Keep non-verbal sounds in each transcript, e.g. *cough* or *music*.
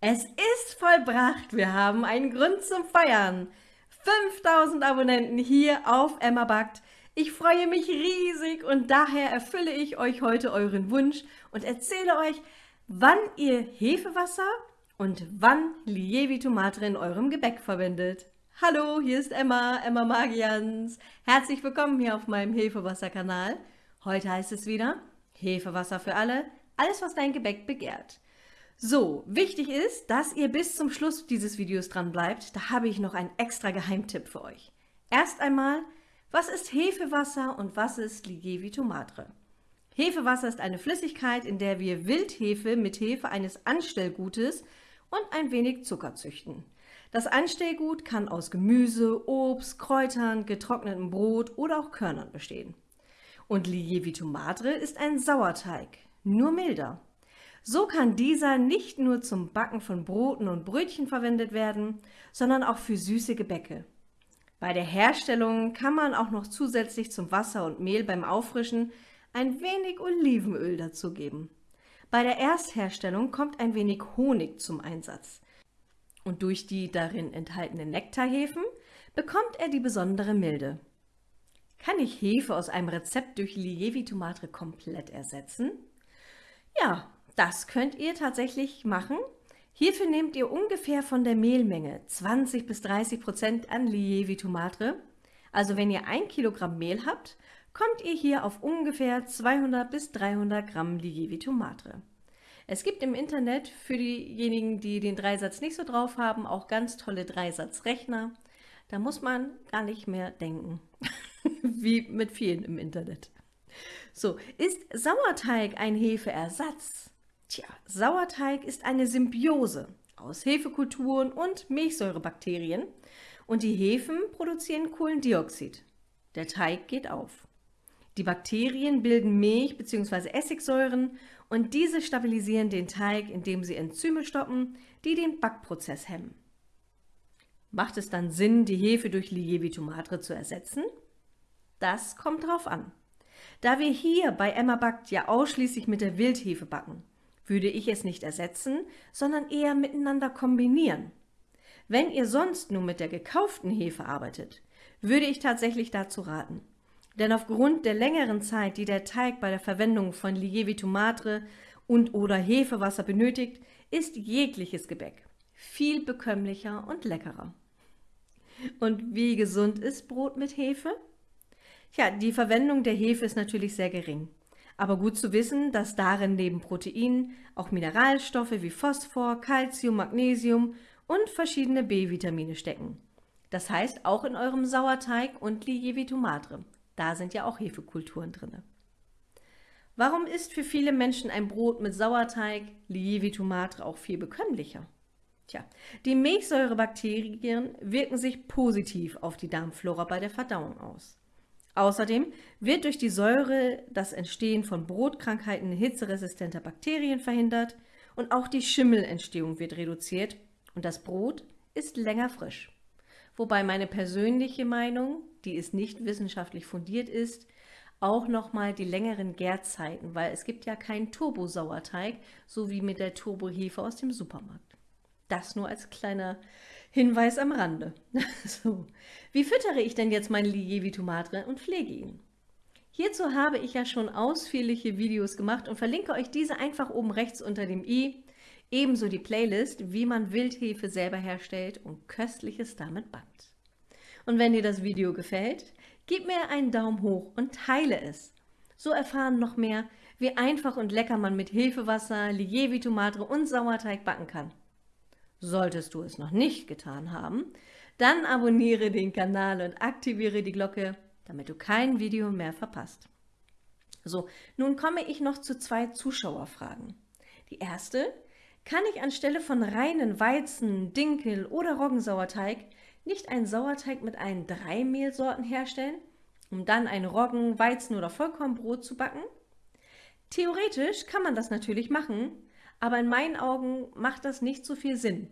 Es ist vollbracht. Wir haben einen Grund zum Feiern. 5000 Abonnenten hier auf Emma Backt. Ich freue mich riesig und daher erfülle ich euch heute euren Wunsch und erzähle euch, wann ihr Hefewasser und wann Lievi Tomate in eurem Gebäck verwendet. Hallo, hier ist Emma, Emma Magians. Herzlich willkommen hier auf meinem Hefewasser-Kanal. Heute heißt es wieder Hefewasser für alle, alles was dein Gebäck begehrt. So, wichtig ist, dass ihr bis zum Schluss dieses Videos dran bleibt. Da habe ich noch einen extra Geheimtipp für euch. Erst einmal, was ist Hefewasser und was ist Ligevi Tomatre? Hefewasser ist eine Flüssigkeit, in der wir Wildhefe mit Hefe eines Anstellgutes und ein wenig Zucker züchten. Das Anstellgut kann aus Gemüse, Obst, Kräutern, getrocknetem Brot oder auch Körnern bestehen. Und Ligevi Tomatre ist ein Sauerteig, nur milder. So kann dieser nicht nur zum Backen von Broten und Brötchen verwendet werden, sondern auch für süße Gebäcke. Bei der Herstellung kann man auch noch zusätzlich zum Wasser und Mehl beim Auffrischen ein wenig Olivenöl dazugeben. Bei der Erstherstellung kommt ein wenig Honig zum Einsatz. Und durch die darin enthaltenen Nektarhefen bekommt er die besondere Milde. Kann ich Hefe aus einem Rezept durch Lievi Tomate komplett ersetzen? Ja, das könnt ihr tatsächlich machen. Hierfür nehmt ihr ungefähr von der Mehlmenge 20 bis 30 Prozent an Lievi Tomate. Also wenn ihr ein Kilogramm Mehl habt, kommt ihr hier auf ungefähr 200 bis 300 Gramm Lievi Tomate. Es gibt im Internet für diejenigen, die den Dreisatz nicht so drauf haben, auch ganz tolle Dreisatzrechner. Da muss man gar nicht mehr denken, *laughs* wie mit vielen im Internet. So, ist Sauerteig ein Hefeersatz? Tja, Sauerteig ist eine Symbiose aus Hefekulturen und Milchsäurebakterien und die Hefen produzieren Kohlendioxid. Der Teig geht auf. Die Bakterien bilden Milch- bzw. Essigsäuren und diese stabilisieren den Teig, indem sie Enzyme stoppen, die den Backprozess hemmen. Macht es dann Sinn, die Hefe durch Lievitomatre zu ersetzen? Das kommt drauf an. Da wir hier bei Emma Backt ja ausschließlich mit der Wildhefe backen, würde ich es nicht ersetzen, sondern eher miteinander kombinieren. Wenn ihr sonst nur mit der gekauften Hefe arbeitet, würde ich tatsächlich dazu raten. Denn aufgrund der längeren Zeit, die der Teig bei der Verwendung von Lievito Madre und oder Hefewasser benötigt, ist jegliches Gebäck viel bekömmlicher und leckerer. Und wie gesund ist Brot mit Hefe? Tja, die Verwendung der Hefe ist natürlich sehr gering. Aber gut zu wissen, dass darin neben Proteinen auch Mineralstoffe wie Phosphor, Calcium, Magnesium und verschiedene B-Vitamine stecken. Das heißt auch in eurem Sauerteig und Lievito Madre. Da sind ja auch Hefekulturen drin. Warum ist für viele Menschen ein Brot mit Sauerteig, Lievito Madre, auch viel bekömmlicher? Tja, die Milchsäurebakterien wirken sich positiv auf die Darmflora bei der Verdauung aus. Außerdem wird durch die Säure das Entstehen von Brotkrankheiten hitzeresistenter Bakterien verhindert und auch die Schimmelentstehung wird reduziert und das Brot ist länger frisch. Wobei meine persönliche Meinung, die ist nicht wissenschaftlich fundiert ist, auch nochmal die längeren Gärzeiten, weil es gibt ja keinen Turbosauerteig, so wie mit der Turbohefe aus dem Supermarkt. Das nur als kleiner Hinweis am Rande. *laughs* so. Wie füttere ich denn jetzt meine Lievitomatre und pflege ihn? Hierzu habe ich ja schon ausführliche Videos gemacht und verlinke euch diese einfach oben rechts unter dem i, ebenso die Playlist, wie man Wildhefe selber herstellt und Köstliches damit backt. Und wenn dir das Video gefällt, gib mir einen Daumen hoch und teile es. So erfahren noch mehr, wie einfach und lecker man mit Hefewasser, Lievitomatre und Sauerteig backen kann. Solltest du es noch nicht getan haben, dann abonniere den Kanal und aktiviere die Glocke, damit du kein Video mehr verpasst. So, nun komme ich noch zu zwei Zuschauerfragen. Die erste, kann ich anstelle von reinen Weizen, Dinkel oder Roggensauerteig nicht einen Sauerteig mit allen drei Mehlsorten herstellen, um dann ein Roggen-, Weizen- oder Vollkornbrot zu backen? Theoretisch kann man das natürlich machen, aber in meinen Augen macht das nicht so viel Sinn.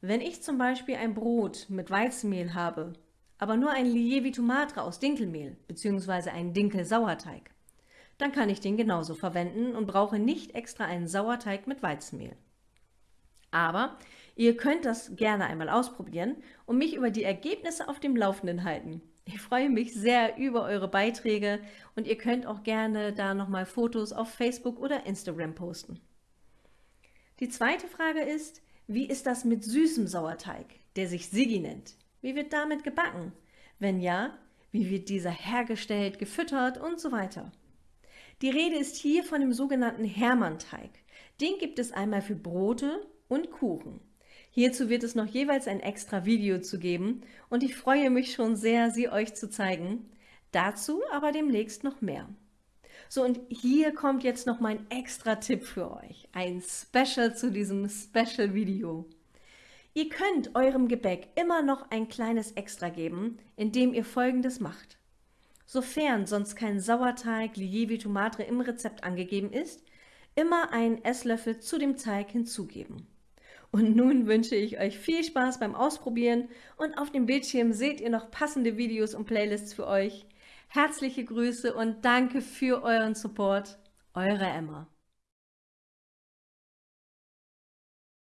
Wenn ich zum Beispiel ein Brot mit Weizenmehl habe, aber nur ein Lievito Madre aus Dinkelmehl bzw. einen Dinkelsauerteig, dann kann ich den genauso verwenden und brauche nicht extra einen Sauerteig mit Weizenmehl. Aber ihr könnt das gerne einmal ausprobieren und mich über die Ergebnisse auf dem Laufenden halten. Ich freue mich sehr über eure Beiträge und ihr könnt auch gerne da nochmal Fotos auf Facebook oder Instagram posten. Die zweite Frage ist, wie ist das mit süßem Sauerteig, der sich Sigi nennt? Wie wird damit gebacken? Wenn ja, wie wird dieser hergestellt, gefüttert und so weiter? Die Rede ist hier von dem sogenannten Hermannteig. Den gibt es einmal für Brote und Kuchen. Hierzu wird es noch jeweils ein extra Video zu geben und ich freue mich schon sehr, sie euch zu zeigen. Dazu aber demnächst noch mehr. So, und hier kommt jetzt noch mein extra Tipp für euch. Ein Special zu diesem Special-Video. Ihr könnt eurem Gebäck immer noch ein kleines Extra geben, indem ihr folgendes macht. Sofern sonst kein Sauerteig Lievi Tomatre im Rezept angegeben ist, immer einen Esslöffel zu dem Teig hinzugeben. Und nun wünsche ich euch viel Spaß beim Ausprobieren und auf dem Bildschirm seht ihr noch passende Videos und Playlists für euch. Herzliche Grüße und danke für euren Support. Eure Emma.